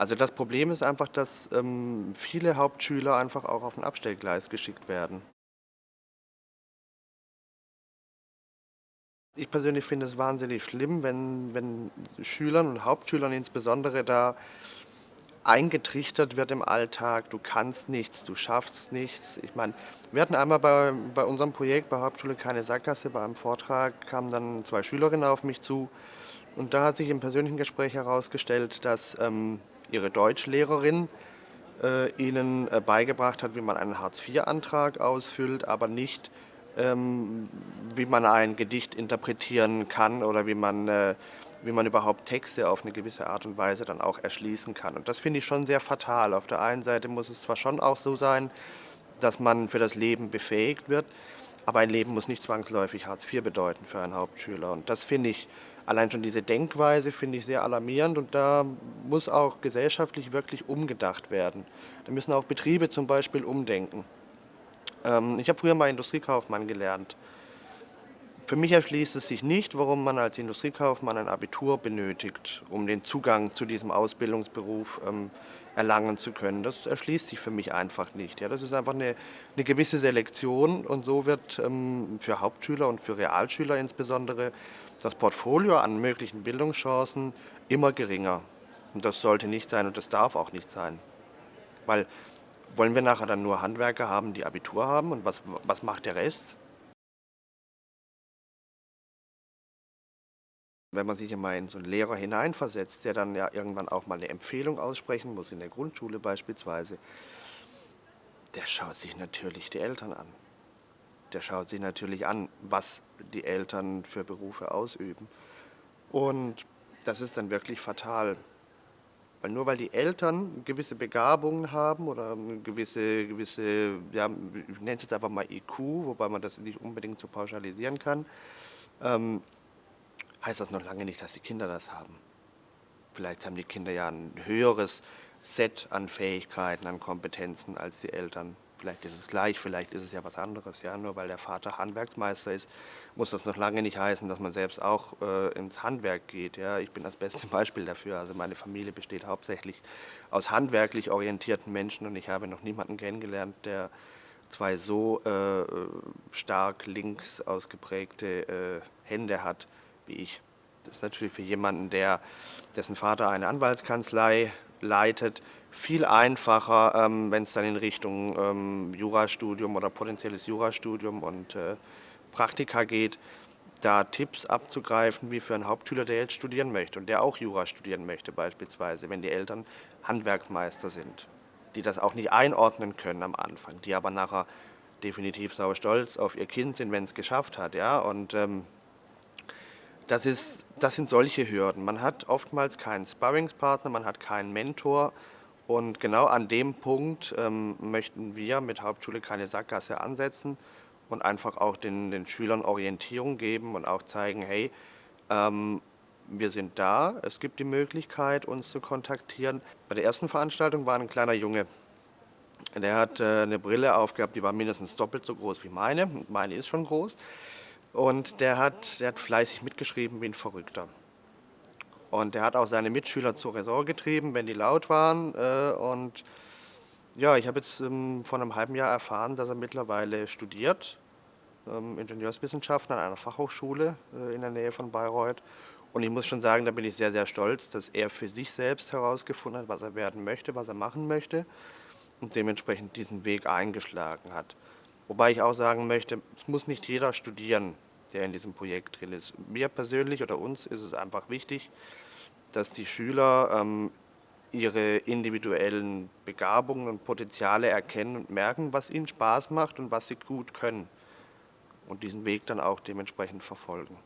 Also das Problem ist einfach, dass ähm, viele Hauptschüler einfach auch auf ein Abstellgleis geschickt werden. Ich persönlich finde es wahnsinnig schlimm, wenn, wenn Schülern und Hauptschülern insbesondere da eingetrichtert wird im Alltag, du kannst nichts, du schaffst nichts. Ich meine, wir hatten einmal bei, bei unserem Projekt bei Hauptschule keine Sackgasse, bei einem Vortrag kamen dann zwei Schülerinnen auf mich zu und da hat sich im persönlichen Gespräch herausgestellt, dass ähm, ihre Deutschlehrerin äh, ihnen äh, beigebracht hat, wie man einen Hartz-IV-Antrag ausfüllt, aber nicht, ähm, wie man ein Gedicht interpretieren kann oder wie man, äh, wie man überhaupt Texte auf eine gewisse Art und Weise dann auch erschließen kann. Und das finde ich schon sehr fatal. Auf der einen Seite muss es zwar schon auch so sein, dass man für das Leben befähigt wird, aber ein Leben muss nicht zwangsläufig Hartz IV bedeuten für einen Hauptschüler. Und das finde ich, allein schon diese Denkweise finde ich sehr alarmierend und da muss auch gesellschaftlich wirklich umgedacht werden. Da müssen auch Betriebe zum Beispiel umdenken. Ähm, ich habe früher mal Industriekaufmann gelernt. Für mich erschließt es sich nicht, warum man als Industriekaufmann ein Abitur benötigt, um den Zugang zu diesem Ausbildungsberuf ähm, erlangen zu können. Das erschließt sich für mich einfach nicht. Ja, das ist einfach eine, eine gewisse Selektion und so wird ähm, für Hauptschüler und für Realschüler insbesondere das Portfolio an möglichen Bildungschancen immer geringer. Und das sollte nicht sein und das darf auch nicht sein. Weil wollen wir nachher dann nur Handwerker haben, die Abitur haben und was, was macht der Rest? Wenn man sich immer in so einen Lehrer hineinversetzt, der dann ja irgendwann auch mal eine Empfehlung aussprechen muss, in der Grundschule beispielsweise, der schaut sich natürlich die Eltern an. Der schaut sich natürlich an, was die Eltern für Berufe ausüben. Und das ist dann wirklich fatal. Weil nur weil die Eltern gewisse Begabungen haben oder gewisse, gewisse ja, ich nenne es jetzt einfach mal IQ, wobei man das nicht unbedingt so pauschalisieren kann, ähm, heißt das noch lange nicht, dass die Kinder das haben. Vielleicht haben die Kinder ja ein höheres Set an Fähigkeiten, an Kompetenzen als die Eltern. Vielleicht ist es gleich, vielleicht ist es ja was anderes. Ja? Nur weil der Vater Handwerksmeister ist, muss das noch lange nicht heißen, dass man selbst auch äh, ins Handwerk geht. Ja? Ich bin das beste Beispiel dafür. Also meine Familie besteht hauptsächlich aus handwerklich orientierten Menschen und ich habe noch niemanden kennengelernt, der zwei so äh, stark links ausgeprägte äh, Hände hat wie ich. Das ist natürlich für jemanden, der, dessen Vater eine Anwaltskanzlei leitet, viel einfacher, ähm, wenn es dann in Richtung ähm, Jurastudium oder potenzielles Jurastudium und äh, Praktika geht, da Tipps abzugreifen, wie für einen Hauptschüler, der jetzt studieren möchte und der auch Jura studieren möchte beispielsweise, wenn die Eltern Handwerksmeister sind, die das auch nicht einordnen können am Anfang, die aber nachher definitiv sauer stolz auf ihr Kind sind, wenn es geschafft hat. Ja? Und ähm, das, ist, das sind solche Hürden. Man hat oftmals keinen Sparringspartner, man hat keinen Mentor. Und genau an dem Punkt ähm, möchten wir mit Hauptschule keine Sackgasse ansetzen und einfach auch den, den Schülern Orientierung geben und auch zeigen, hey, ähm, wir sind da, es gibt die Möglichkeit, uns zu kontaktieren. Bei der ersten Veranstaltung war ein kleiner Junge, der hat äh, eine Brille aufgehabt, die war mindestens doppelt so groß wie meine. Meine ist schon groß. Und der hat, der hat fleißig mitgeschrieben wie ein Verrückter. Und der hat auch seine Mitschüler zur Ressort getrieben, wenn die laut waren. Äh, und ja, ich habe jetzt ähm, vor einem halben Jahr erfahren, dass er mittlerweile studiert, ähm, Ingenieurswissenschaften an einer Fachhochschule äh, in der Nähe von Bayreuth. Und ich muss schon sagen, da bin ich sehr, sehr stolz, dass er für sich selbst herausgefunden hat, was er werden möchte, was er machen möchte und dementsprechend diesen Weg eingeschlagen hat. Wobei ich auch sagen möchte, es muss nicht jeder studieren, der in diesem Projekt drin ist. Mir persönlich oder uns ist es einfach wichtig, dass die Schüler ähm, ihre individuellen Begabungen und Potenziale erkennen und merken, was ihnen Spaß macht und was sie gut können und diesen Weg dann auch dementsprechend verfolgen.